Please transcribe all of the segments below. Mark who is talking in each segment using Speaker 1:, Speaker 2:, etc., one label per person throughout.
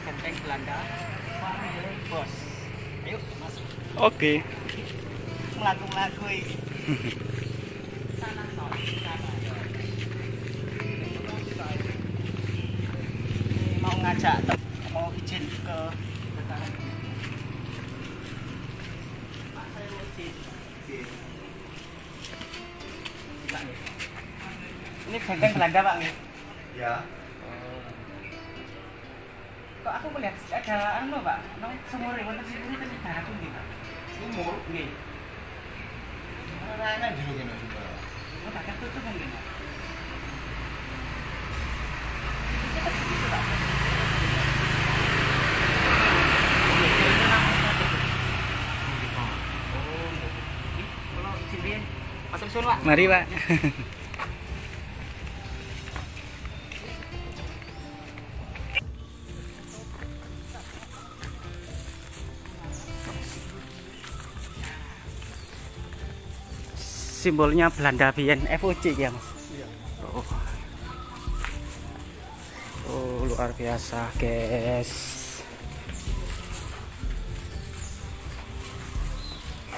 Speaker 1: benteng Belanda panggil bos ayo masuk
Speaker 2: Oke.
Speaker 1: melaku-melaku ini sana mau ngajak mau izin ke Pak saya mau izin ini benteng Belanda pak
Speaker 3: Ya.
Speaker 1: Kok aku melihat ada anu pak nong sumur ini wonten sini tadi darat pundi pak
Speaker 3: Sumur.
Speaker 1: nggih.
Speaker 3: Ana enak jero kene sumur.
Speaker 1: oh tak mungkin pak
Speaker 2: Simbolnya Belanda Biyen FOC ya, Mas. Oh. Oh, luar biasa, guys.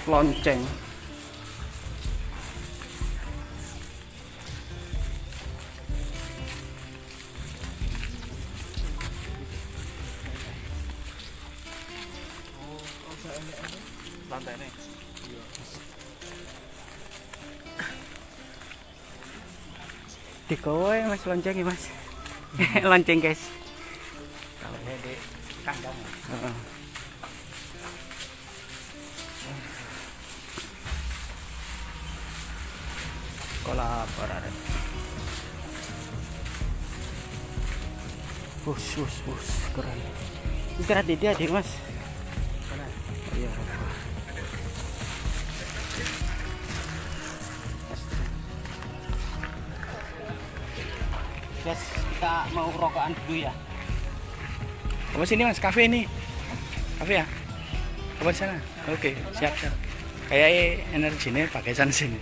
Speaker 2: Lonceng. Di kowe Mas lonceng ya, Mas. lonceng, guys.
Speaker 1: Kalau di kandang.
Speaker 2: Heeh. Kolaborasi. Bus, bus, bus, keren. Istirahat di dia, mas. Oh, iya.
Speaker 1: Guys, kita mau rokokan dulu ya.
Speaker 2: Apa sini mas? Kafe ini. Kafe ya? Apa sana? Oke, siap siap. Kayak energinya pakai sana sini.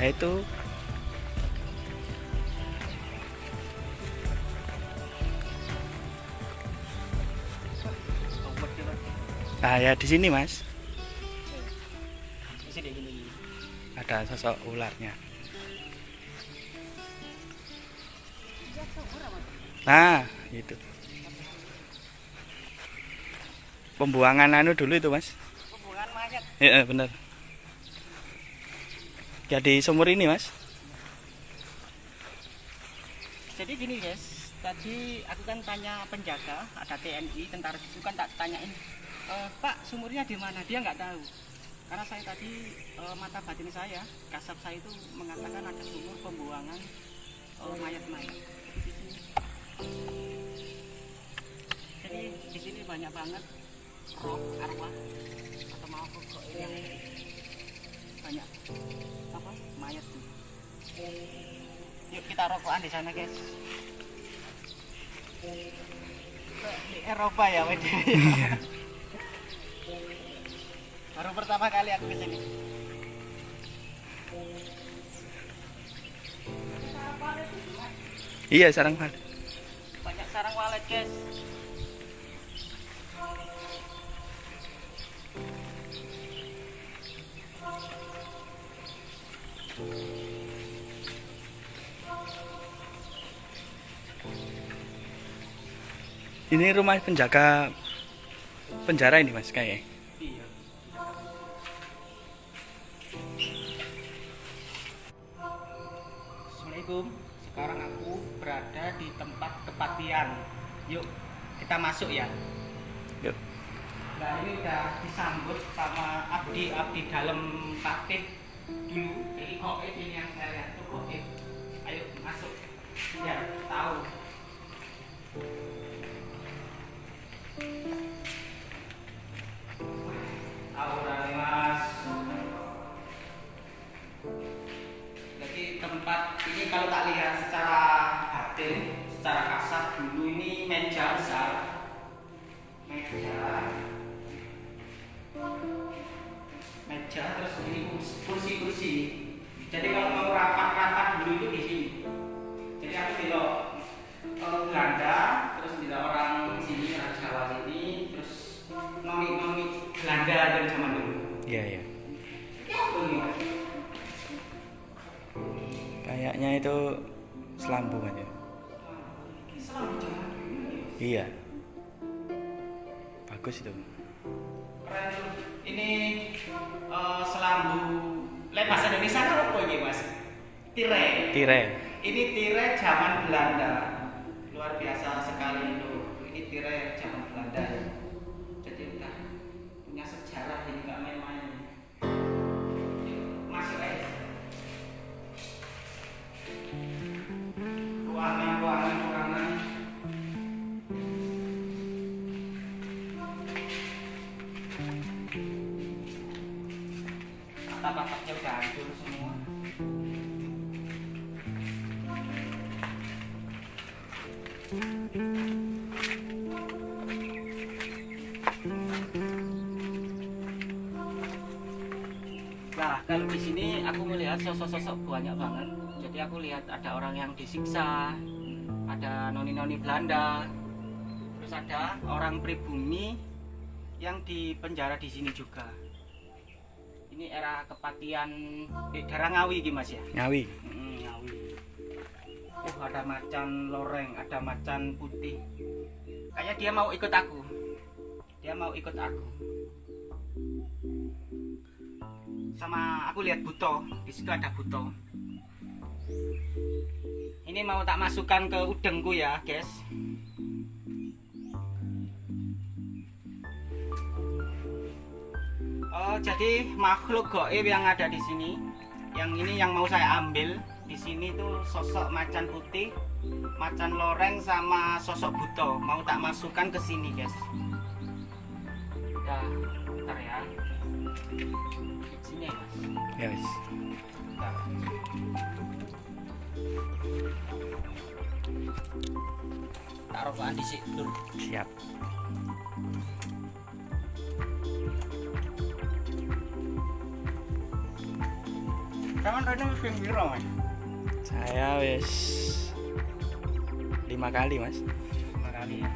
Speaker 2: Ya itu Ah ya di sini mas ada sosok ularnya. Nah itu pembuangan anu dulu itu mas.
Speaker 1: Hubungan mayat.
Speaker 2: Iya bener. Jadi sumur ini mas.
Speaker 1: Jadi gini guys, tadi aku kan tanya penjaga, ada TNI, tentara itu kan tak tanyain, "E, Pak sumurnya di mana? Dia nggak tahu. Karena saya tadi e, mata batin saya, kasab saya itu mengatakan ada sumur pembuangan e, mayat-mayat. Jadi di sini banyak banget roh arwah atau mau yang banyak apa mayat. Yuk kita rokokan di sana guys. Di Eropa ya Wede. Baru pertama kali aku ke sini.
Speaker 2: Iya sarang Pak.
Speaker 1: Banyak sarang walet guys.
Speaker 2: Ini rumah penjaga penjara ini mas kayak.
Speaker 1: Assalamualaikum. Sekarang aku berada di tempat kepatian. Yuk, kita masuk ya.
Speaker 2: Yuk.
Speaker 1: Nah ini udah disambut sama abdi-abdi dalam patih dulu. Jadi koit ini yang saya lihat tuh koit. Ayo masuk. Tahu. Tahu
Speaker 2: Kayaknya itu selambung aja.
Speaker 1: Ya.
Speaker 2: Iya. Bagus itu.
Speaker 1: Ini eh, selambu Lek bahasa Indonesia itu apa ini mas? Tirai.
Speaker 2: Tirai.
Speaker 1: Ini tirai zaman Belanda. Luar biasa sosok-sosok banyak banget. Jadi aku lihat ada orang yang disiksa, ada noni-noni Belanda, terus ada orang pribumi yang dipenjara di sini juga. Ini era kepatian di daerah Ngawi gitu mas ya?
Speaker 2: Ngawi.
Speaker 1: Hmm, Ngawi. Oh ada macan loreng, ada macan putih. Kayaknya dia mau ikut aku. Dia mau ikut aku. Sama aku lihat buto, di situ ada buto. Ini mau tak masukkan ke udengku ya, guys. Oh, jadi makhluk goib yang ada di sini, yang ini yang mau saya ambil di sini tuh sosok macan putih, macan loreng sama sosok buto. Mau tak masukkan ke sini, guys. Udah, bentar ya. Sini ya, Mas.
Speaker 2: Ya wis.
Speaker 1: Bentar. Taruh rokokan di situ.
Speaker 2: Siap.
Speaker 1: Kamu tadi sing piro, Mas?
Speaker 2: Saya wis lima kali mas.
Speaker 1: Lima kali ya.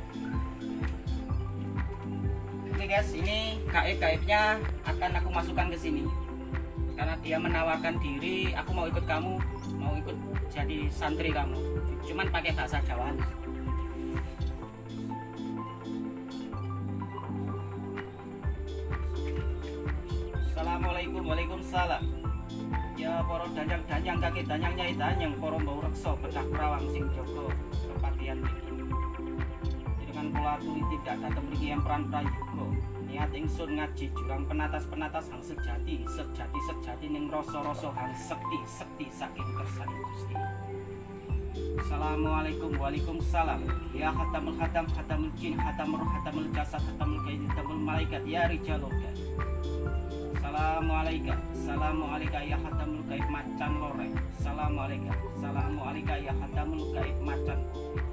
Speaker 1: Oke guys, ini gaib-gaibnya akan aku masukkan ke sini. Karena dia menawarkan diri, aku mau ikut kamu, mau ikut jadi santri kamu. Cuman pakai bahasa Jawa. Assalamualaikum Waalaikumsalam Ya para danyang-danyang kaki danyang nyai danyang para mbau reksa becah perawang sing dengan kula aturi tidak datang mriki yang peran prayoga niat ingsun ngaji jurang penatas-penatas hang sejati sejati sejati ning rasa-rasa hang sekti sekti saking kersane Gusti. Assalamualaikum Waalaikumsalam. Ya khatamul khatam khatamul jin khatamul khatamul jasad khatamul gaib khatamul malaikat ya rijalul Assalamualaikum Assalamualaikum ya khatamul gaib macan loreng Assalamualaikum. Assalamualaikum ya khatamul gaib macan.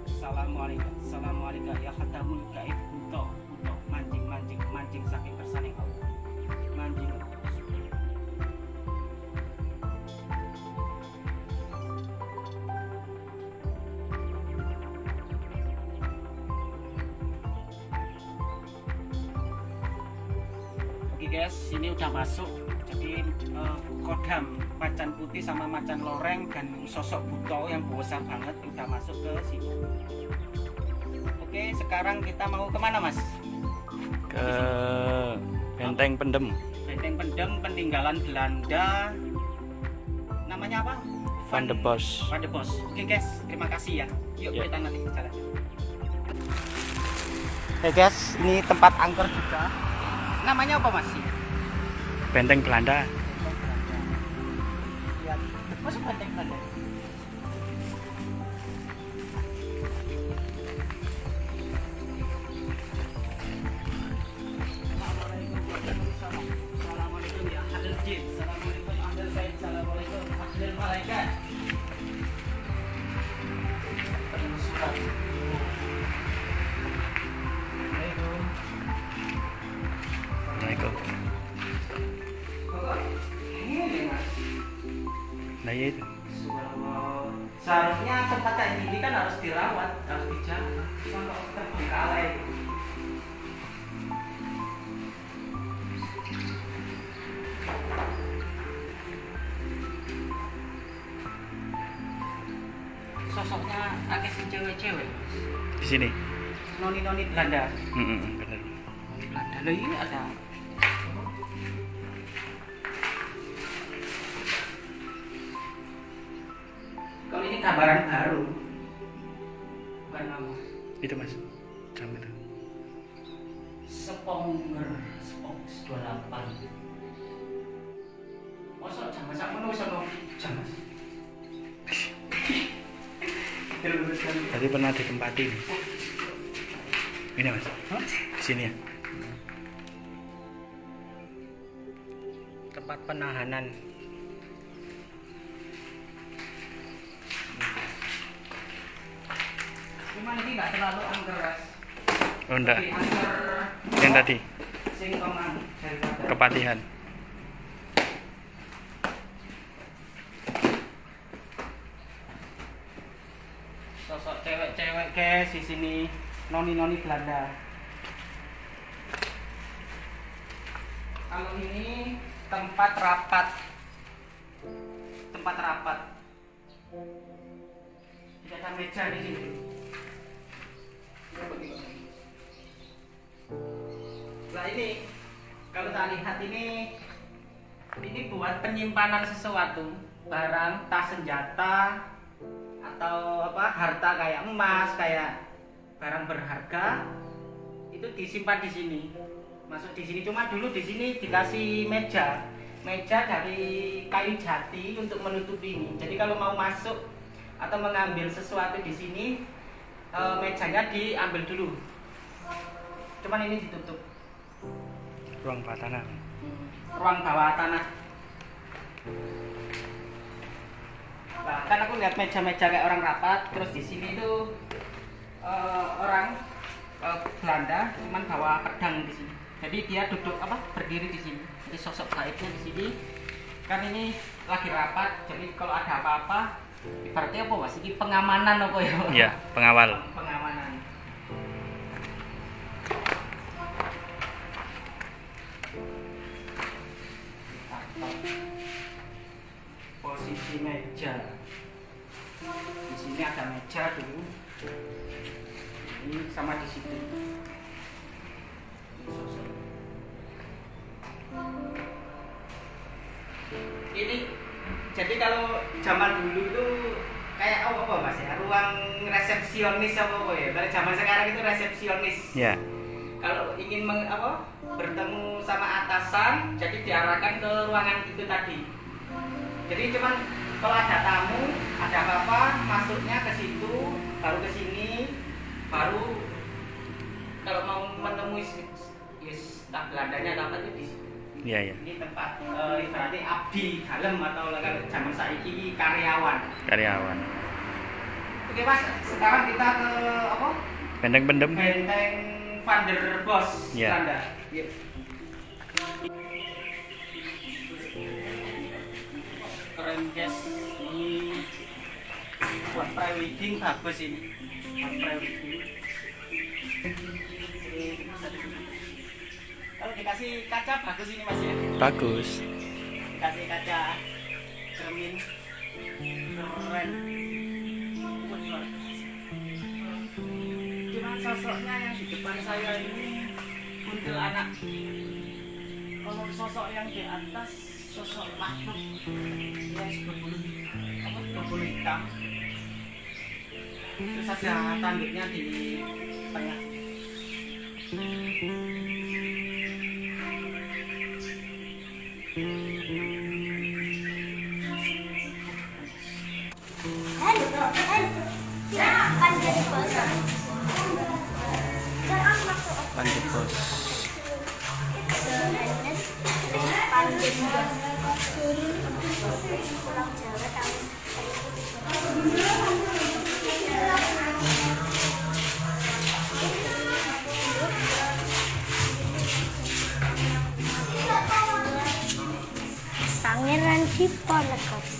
Speaker 1: Assalamualaikum. Assalamualaikum ya khatamul gaib buto buto mancing mancing mancing saking kersane Allah mancing. Oke guys, ini udah masuk. Jadi eh, kodam macan putih sama macan loreng dan sosok buto yang besar banget udah masuk ke sini. Oke, sekarang kita mau ke mana mas?
Speaker 2: Ke benteng pendem
Speaker 1: Benteng Pendem peninggalan Belanda. Namanya apa?
Speaker 2: Van de Bos.
Speaker 1: Van de Bos. Oke guys, terima kasih ya. Yuk
Speaker 2: Ya.
Speaker 1: kita nanti bicara. Oke guys, ini tempat angker juga. Namanya apa mas?
Speaker 2: Benteng Belanda.
Speaker 1: Lihat, masuk harus dirawat harus dijaga. Cuma kok terbengkalai sosoknya akeh sing cewek-cewek
Speaker 2: Di sini.
Speaker 1: noni-noni Belanda.
Speaker 2: Mm, mm, mm, bener.
Speaker 1: noni Belanda. Loh ini ada. Kalau ini gambaran baru
Speaker 2: Itu mas. Jam itu.
Speaker 1: Sponger Sponger 28 Masa jam masak mana bisa ngomong jam mas
Speaker 2: Tadi pernah ditempati ini. Ini mas. Di sini ya.
Speaker 1: tempat penahanan nggak terlalu angker Ras.
Speaker 2: Oh enggak. Yang tadi
Speaker 1: singkongan daripada
Speaker 2: kepatihan.
Speaker 1: sosok cewek-cewek guys di sini noni-noni Belanda. Kalau ini tempat rapat, tempat rapat. Tidak ada meja di sini. Ini kalau tak lihat ini ini buat penyimpanan sesuatu barang tas senjata atau apa harta kayak emas kayak barang berharga itu disimpan di sini. Masuk di sini cuma dulu di sini dikasih meja. Meja dari kayu jati untuk menutupi ini. Jadi kalau mau masuk atau mengambil sesuatu di sini eh, mejanya diambil dulu. Cuman ini ditutup
Speaker 2: Ruang bawah tanah.
Speaker 1: ruang bawah tanah. Nah, kan aku lihat meja-meja kayak orang rapat, terus di sini tuh eh, orang eh, Belanda cuman bawa pedang di sini. Jadi dia duduk apa berdiri di sini. Jadi sosok gaibnya di sini. Kan ini lagi rapat, jadi kalau ada apa-apa, ibaratnya apa mas? Ini pengamanan apa ya?
Speaker 2: Iya, pengawal.
Speaker 1: Pengamanan. Posisi meja. Di sini ada meja dulu. Ini sama di situ. Ini jadi kalau zaman dulu itu kayak apa apa mas ya ruang resepsionis apa apa ya kalau zaman sekarang itu resepsionis
Speaker 2: Ya.
Speaker 1: kalau ingin meng, apa bertemu sama atasan jadi diarahkan ke ruangan itu tadi jadi cuman kalau ada tamu ada apa-apa masuknya ke situ baru ke sini baru kalau mau menemui yes tak Belandanya apa itu di
Speaker 2: Iya, iya.
Speaker 1: ini tempat ibaratnya abdi dalam atau kalau zaman saiki karyawan
Speaker 2: Karyawan.
Speaker 1: oke mas sekarang kita ke apa
Speaker 2: Benteng-bendem.
Speaker 1: benteng Van der Bos
Speaker 2: Iya.
Speaker 1: Belanda Yuk. Guys ini buat prewedding bagus ini. Prewedding. Kalau dikasih kaca bagus ini mas ya?
Speaker 2: Bagus.
Speaker 1: dikasih kaca cermin. Keren. Wah, luar biasa. cuma sosoknya yang di depan saya ini kuntil anak. Kalau sosok yang di atas sosok makhluk yang berbulu apa berbulu hitam terus ada tanduknya di tengah
Speaker 2: Lanjut bos.
Speaker 4: Pangeran Diponegoro.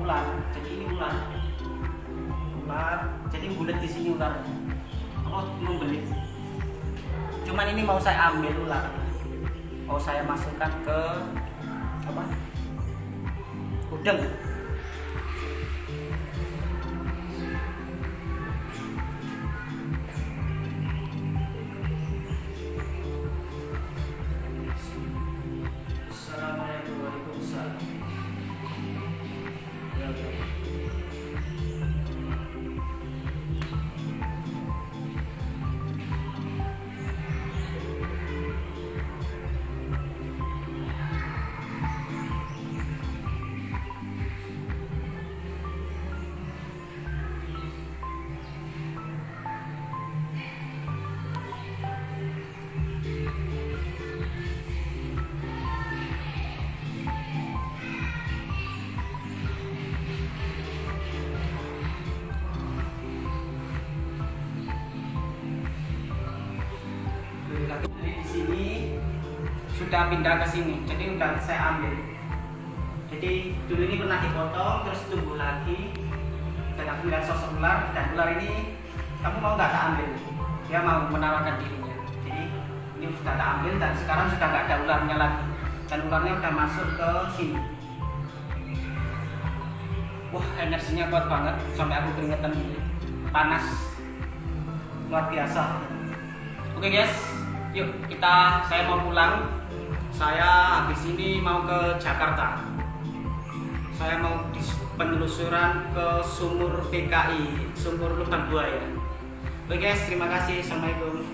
Speaker 1: Ular. Jadi ini ular. Ular. Jadi bulat di sini ular. Oh membelit cuman ini mau saya ambil ular. Mau saya masukkan ke apa? Udang sudah pindah ke sini, jadi udah saya ambil. Jadi dulu ini pernah dipotong, terus tumbuh lagi, dan aku lihat sosok ular, dan ular ini kamu mau nggak tak ambil? Dia mau menawarkan dirinya. Jadi ini sudah tak ambil dan sekarang sudah nggak ada ularnya lagi, dan ularnya udah masuk ke sini. Wah energinya kuat banget, sampai aku keringetan panas luar biasa. Oke guys, yuk kita saya mau pulang. Saya habis ini mau ke Jakarta. Saya mau penelusuran ke sumur PKI, sumur lubang buaya. Oke guys, terima kasih. Assalamualaikum.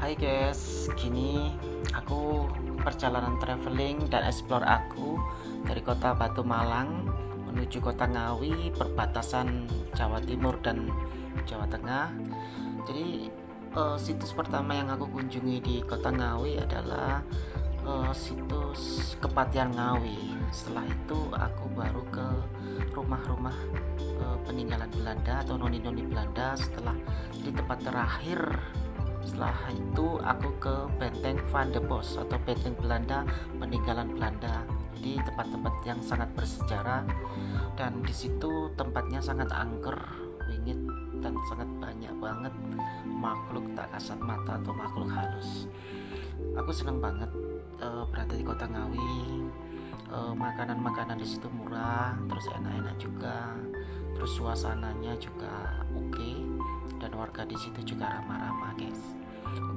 Speaker 1: Hai guys, gini aku perjalanan traveling dan explore aku dari kota Batu Malang menuju kota Ngawi perbatasan Jawa Timur dan Jawa Tengah. Jadi eh, situs pertama yang aku kunjungi di kota Ngawi adalah eh, situs Kepatian Ngawi. Setelah itu aku baru ke rumah-rumah eh, peninggalan Belanda atau noni-noni Belanda. Setelah di tempat terakhir setelah itu aku ke Benteng Van de Bos atau Benteng Belanda peninggalan Belanda di tempat-tempat yang sangat bersejarah dan di situ tempatnya sangat angker wingit dan sangat banyak banget makhluk tak kasat mata atau makhluk halus. Aku senang banget eh, berada di kota Ngawi. Eh, makanan-makanan di situ murah terus enak-enak juga. Terus suasananya juga oke dan warga di situ juga ramah-ramah guys. Oke